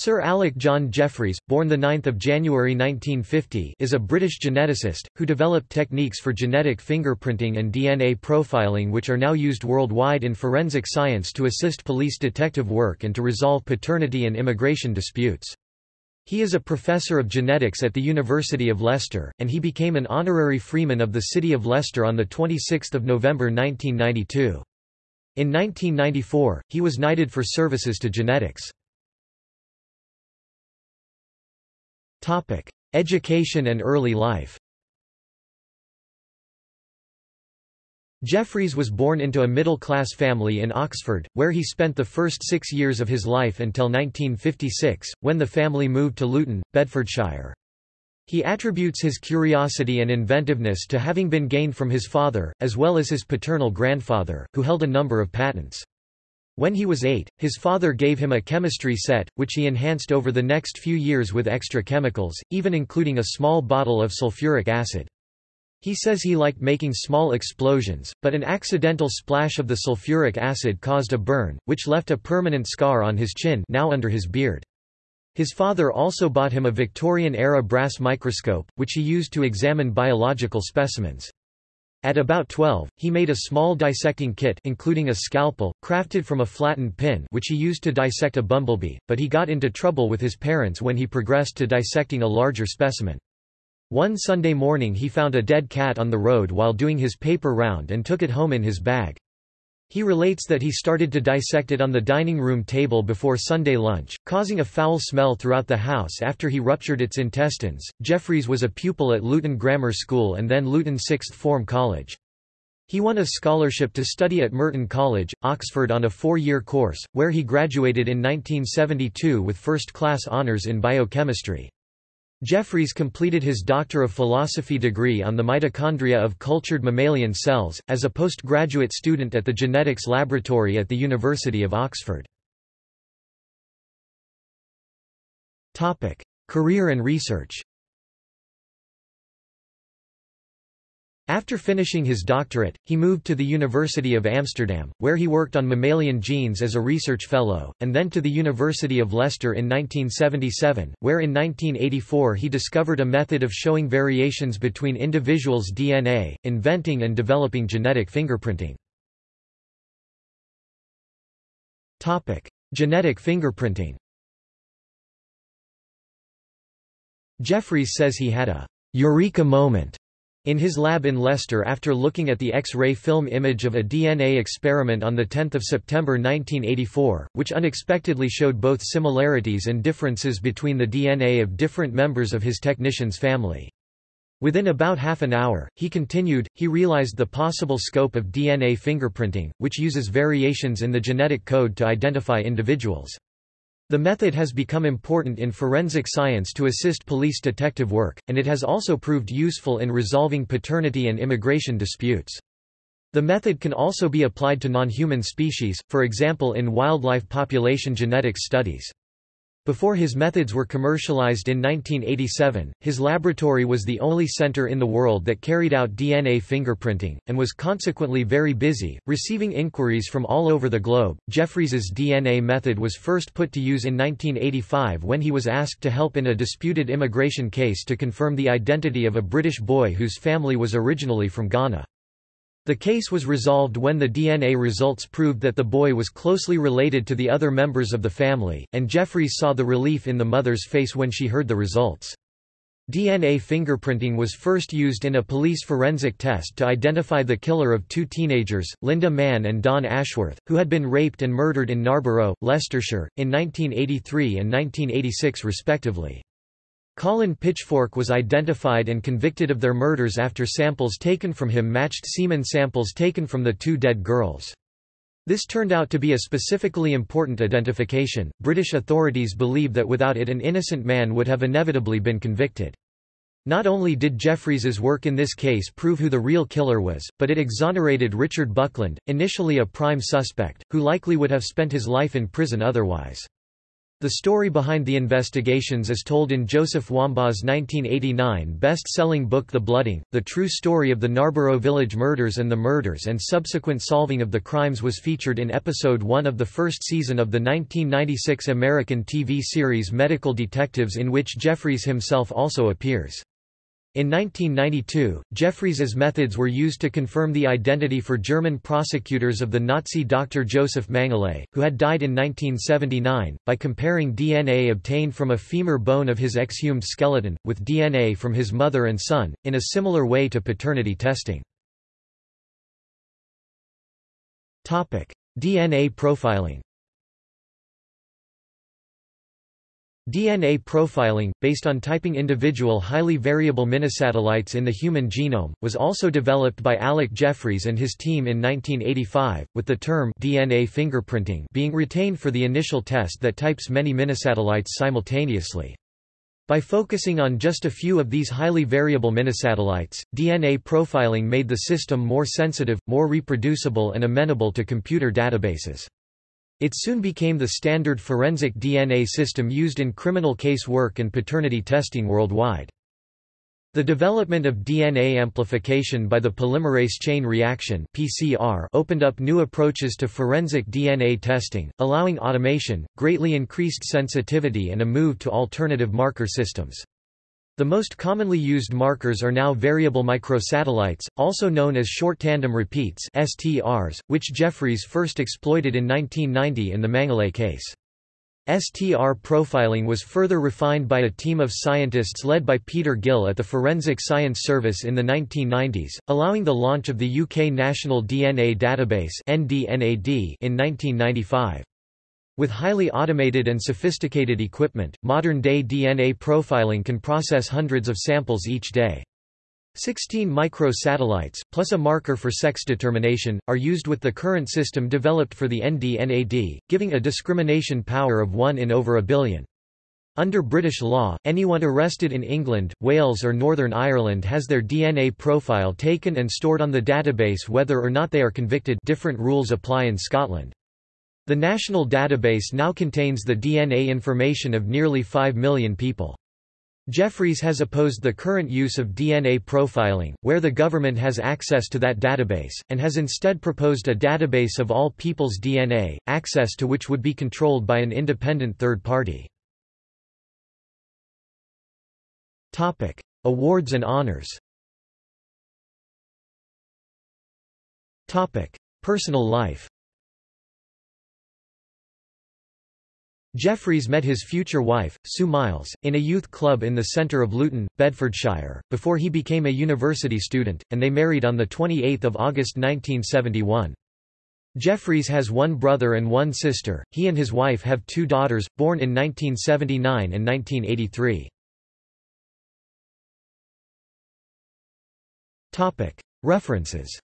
Sir Alec John Jeffreys, born 9 January 1950 is a British geneticist, who developed techniques for genetic fingerprinting and DNA profiling which are now used worldwide in forensic science to assist police detective work and to resolve paternity and immigration disputes. He is a professor of genetics at the University of Leicester, and he became an honorary freeman of the City of Leicester on 26 November 1992. In 1994, he was knighted for services to genetics. Topic: Education and early life. Jeffreys was born into a middle-class family in Oxford, where he spent the first six years of his life until 1956, when the family moved to Luton, Bedfordshire. He attributes his curiosity and inventiveness to having been gained from his father, as well as his paternal grandfather, who held a number of patents. When he was eight, his father gave him a chemistry set, which he enhanced over the next few years with extra chemicals, even including a small bottle of sulfuric acid. He says he liked making small explosions, but an accidental splash of the sulfuric acid caused a burn, which left a permanent scar on his chin now under his beard. His father also bought him a Victorian-era brass microscope, which he used to examine biological specimens. At about 12, he made a small dissecting kit including a scalpel, crafted from a flattened pin which he used to dissect a bumblebee, but he got into trouble with his parents when he progressed to dissecting a larger specimen. One Sunday morning he found a dead cat on the road while doing his paper round and took it home in his bag. He relates that he started to dissect it on the dining room table before Sunday lunch, causing a foul smell throughout the house after he ruptured its intestines. Jeffreys was a pupil at Luton Grammar School and then Luton Sixth Form College. He won a scholarship to study at Merton College, Oxford on a four-year course, where he graduated in 1972 with first-class honours in biochemistry. Jeffreys completed his Doctor of Philosophy degree on the mitochondria of cultured mammalian cells, as a postgraduate student at the Genetics Laboratory at the University of Oxford. Career and research After finishing his doctorate, he moved to the University of Amsterdam, where he worked on mammalian genes as a research fellow, and then to the University of Leicester in 1977, where in 1984 he discovered a method of showing variations between individuals' DNA, inventing and developing genetic fingerprinting. Genetic fingerprinting Jeffreys says he had a eureka moment in his lab in Leicester after looking at the X-ray film image of a DNA experiment on 10 September 1984, which unexpectedly showed both similarities and differences between the DNA of different members of his technician's family. Within about half an hour, he continued, he realized the possible scope of DNA fingerprinting, which uses variations in the genetic code to identify individuals. The method has become important in forensic science to assist police detective work, and it has also proved useful in resolving paternity and immigration disputes. The method can also be applied to non-human species, for example in wildlife population genetics studies. Before his methods were commercialized in 1987, his laboratory was the only center in the world that carried out DNA fingerprinting, and was consequently very busy, receiving inquiries from all over the globe. Jeffreys's DNA method was first put to use in 1985 when he was asked to help in a disputed immigration case to confirm the identity of a British boy whose family was originally from Ghana. The case was resolved when the DNA results proved that the boy was closely related to the other members of the family, and Jeffreys saw the relief in the mother's face when she heard the results. DNA fingerprinting was first used in a police forensic test to identify the killer of two teenagers, Lynda Mann and Dawn Ashworth, who had been raped and murdered in Narborough, Leicestershire, in 1983 and 1986 respectively. Colin Pitchfork was identified and convicted of their murders after samples taken from him matched semen samples taken from the two dead girls. This turned out to be a specifically important identification. British authorities believe that without it an innocent man would have inevitably been convicted. Not only did Jeffreys's work in this case prove who the real killer was, but it exonerated Richard Buckland, initially a prime suspect, who likely would have spent his life in prison otherwise. The story behind the investigations is told in Joseph Wambaugh's 1989 best-selling book The Blooding. The true story of the Narborough Village murders and the murders and subsequent solving of the crimes was featured in episode 1 of the first season of the 1996 American TV series Medical Detectives in which Jeffreys himself also appears. In 1992, Jeffreys's methods were used to confirm the identity for German prosecutors of the Nazi doctor Joseph Mengele, who had died in 1979, by comparing DNA obtained from a femur bone of his exhumed skeleton, with DNA from his mother and son, in a similar way to paternity testing. DNA profiling DNA profiling, based on typing individual highly variable minisatellites in the human genome, was also developed by Alec Jeffreys and his team in 1985, with the term DNA fingerprinting being retained for the initial test that types many minisatellites simultaneously. By focusing on just a few of these highly variable minisatellites, DNA profiling made the system more sensitive, more reproducible and amenable to computer databases. It soon became the standard forensic DNA system used in criminal case work and paternity testing worldwide. The development of DNA amplification by the polymerase chain reaction (PCR) opened up new approaches to forensic DNA testing, allowing automation, greatly increased sensitivity and a move to alternative marker systems. The most commonly used markers are now variable microsatellites, also known as short tandem repeats STRs, which Jeffreys first exploited in 1990 in the Mengele case. STR profiling was further refined by a team of scientists led by Peter Gill at the Forensic Science Service in the 1990s, allowing the launch of the UK National DNA Database in 1995. With highly automated and sophisticated equipment, modern-day DNA profiling can process hundreds of samples each day. 16 micro-satellites, plus a marker for sex determination, are used with the current system developed for the ND-NAD, giving a discrimination power of 1 in over a billion. Under British law, anyone arrested in England, Wales or Northern Ireland has their DNA profile taken and stored on the database whether or not they are convicted different rules apply in Scotland. The national database now contains the DNA information of nearly 5 million people. Jeffreys has opposed the current use of DNA profiling, where the government has access to that database, and has instead proposed a database of all people's DNA, access to which would be controlled by an independent third party. Topic. Awards and honors Topic. Personal life Jeffreys met his future wife, Sue Miles, in a youth club in the centre of Luton, Bedfordshire, before he became a university student, and they married on 28 August 1971. Jeffreys has one brother and one sister. He and his wife have two daughters, born in 1979 and 1983. References